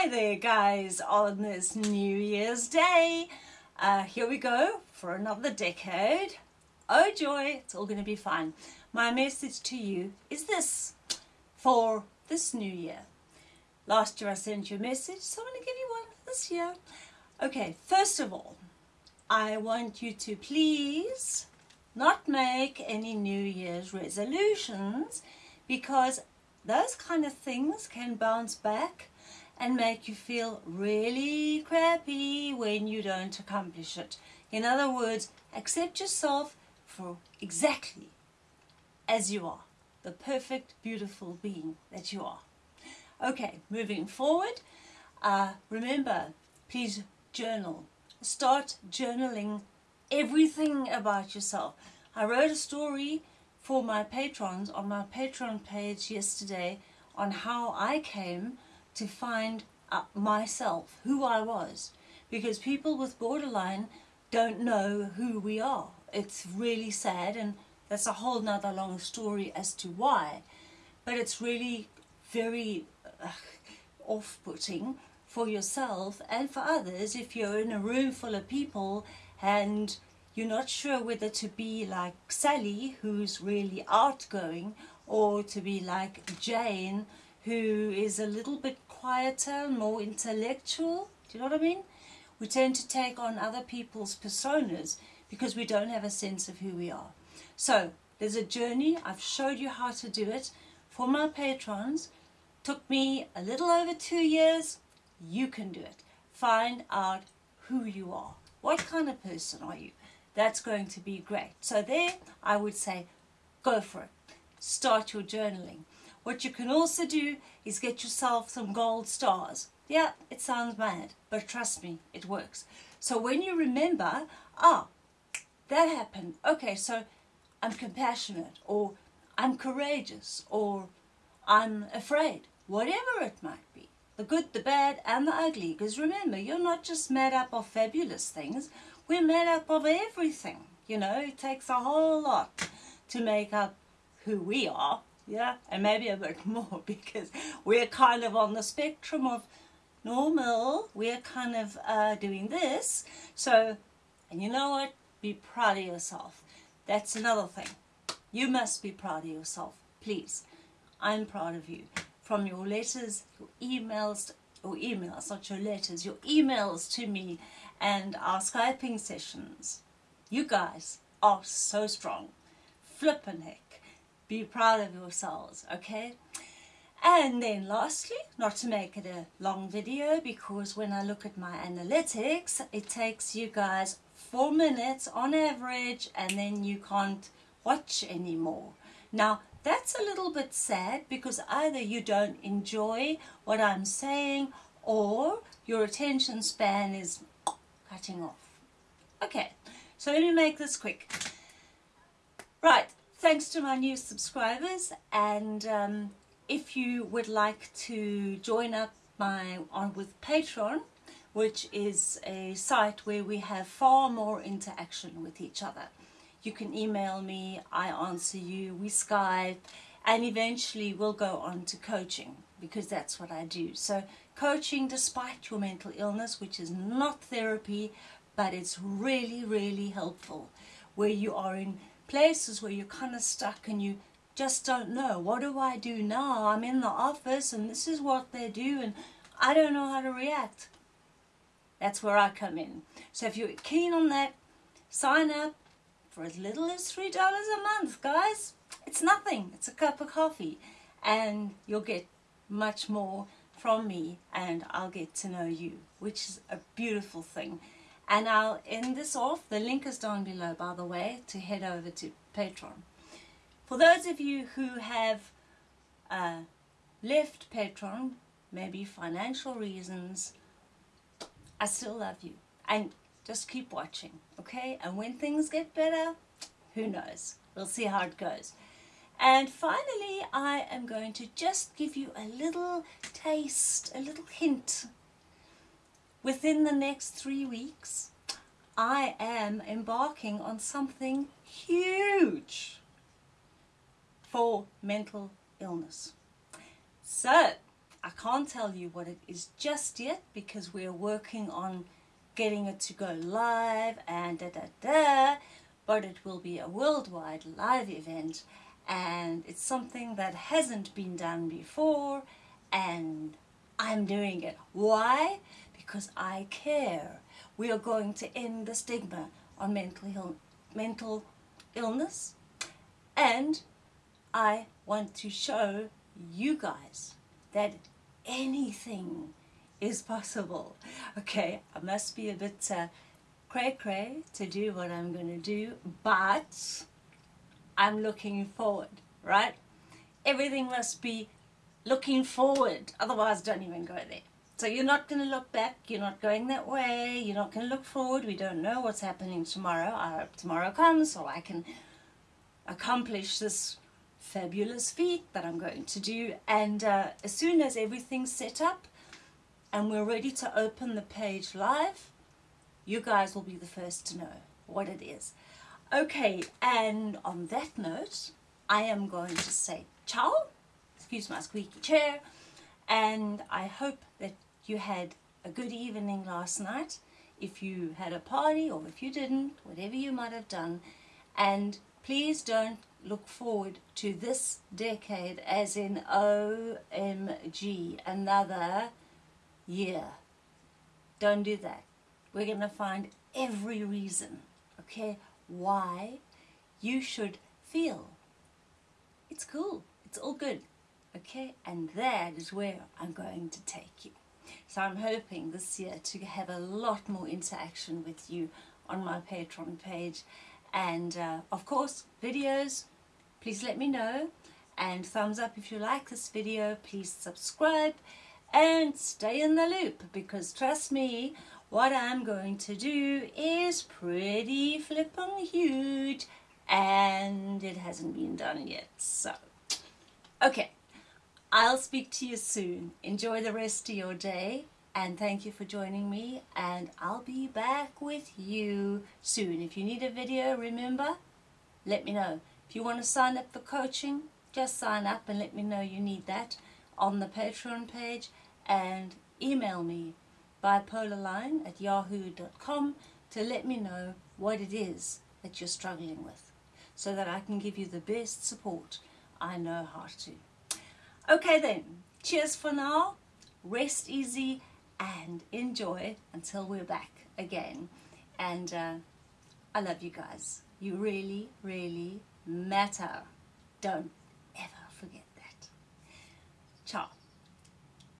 Hi there guys on this New Year's Day. Uh, here we go for another decade. Oh joy, it's all going to be fine. My message to you is this for this new year. Last year I sent you a message, so I'm going to give you one this year. Okay, first of all, I want you to please not make any New Year's resolutions because those kind of things can bounce back and make you feel really crappy when you don't accomplish it. In other words, accept yourself for exactly as you are, the perfect, beautiful being that you are. Okay, moving forward, uh, remember, please journal. Start journaling everything about yourself. I wrote a story for my patrons on my Patreon page yesterday on how I came to find myself, who I was. Because people with borderline don't know who we are. It's really sad and that's a whole nother long story as to why. But it's really very uh, off-putting for yourself and for others if you're in a room full of people and you're not sure whether to be like Sally who's really outgoing or to be like Jane who is a little bit quieter, more intellectual. Do you know what I mean? We tend to take on other people's personas because we don't have a sense of who we are. So there's a journey. I've showed you how to do it for my patrons. Took me a little over two years. You can do it. Find out who you are. What kind of person are you? That's going to be great. So there, I would say, go for it. Start your journaling. What you can also do is get yourself some gold stars. Yeah, it sounds mad, but trust me, it works. So when you remember, ah, that happened. Okay, so I'm compassionate, or I'm courageous, or I'm afraid, whatever it might be. The good, the bad, and the ugly. Because remember, you're not just made up of fabulous things. We're made up of everything. You know, it takes a whole lot to make up who we are yeah, and maybe a bit more because we're kind of on the spectrum of normal. We're kind of uh, doing this. So, and you know what? Be proud of yourself. That's another thing. You must be proud of yourself. Please. I'm proud of you. From your letters, your emails, or emails, not your letters, your emails to me and our Skyping sessions. You guys are so strong. Flippin' heck. Be proud of yourselves, okay? And then lastly, not to make it a long video because when I look at my analytics, it takes you guys four minutes on average and then you can't watch anymore. Now, that's a little bit sad because either you don't enjoy what I'm saying or your attention span is cutting off. Okay, so let me make this quick. Right, thanks to my new subscribers and um, if you would like to join up my on with Patreon which is a site where we have far more interaction with each other. You can email me I answer you we Skype and eventually we'll go on to coaching because that's what I do. So coaching despite your mental illness which is not therapy but it's really really helpful where you are in places where you're kind of stuck and you just don't know. What do I do now? I'm in the office and this is what they do and I don't know how to react. That's where I come in. So if you're keen on that, sign up for as little as $3 a month, guys. It's nothing. It's a cup of coffee. And you'll get much more from me and I'll get to know you, which is a beautiful thing. And I'll end this off. The link is down below, by the way, to head over to Patreon. For those of you who have uh, left Patreon, maybe financial reasons, I still love you. And just keep watching, okay? And when things get better, who knows? We'll see how it goes. And finally, I am going to just give you a little taste, a little hint within the next three weeks, I am embarking on something huge for mental illness. So, I can't tell you what it is just yet because we're working on getting it to go live and da da da, but it will be a worldwide live event and it's something that hasn't been done before and I'm doing it. Why? Because I care. We are going to end the stigma on mental, Ill mental illness and I want to show you guys that anything is possible. Okay, I must be a bit uh, cray cray to do what I'm going to do, but I'm looking forward, right? Everything must be looking forward, otherwise don't even go there. So you're not going to look back, you're not going that way, you're not going to look forward, we don't know what's happening tomorrow. I hope tomorrow comes so I can accomplish this fabulous feat that I'm going to do and uh, as soon as everything's set up and we're ready to open the page live you guys will be the first to know what it is okay and on that note I am going to say ciao excuse my squeaky chair and I hope that you had a good evening last night if you had a party or if you didn't whatever you might have done and please don't look forward to this decade as in OMG, another year. Don't do that. We're going to find every reason, okay, why you should feel it's cool, it's all good, okay, and that is where I'm going to take you. So I'm hoping this year to have a lot more interaction with you on my Patreon page. And uh, of course videos please let me know. And thumbs up if you like this video please subscribe and stay in the loop. Because trust me what I'm going to do is pretty flipping huge. And it hasn't been done yet so. Okay I'll speak to you soon. Enjoy the rest of your day and thank you for joining me and I'll be back with you soon. If you need a video remember let me know. If you want to sign up for coaching, just sign up and let me know you need that on the Patreon page and email me bipolarline at yahoo.com to let me know what it is that you're struggling with so that I can give you the best support I know how to. Okay then, cheers for now, rest easy and enjoy until we're back again. And uh, I love you guys. You really, really matter. Don't ever forget that. Ciao.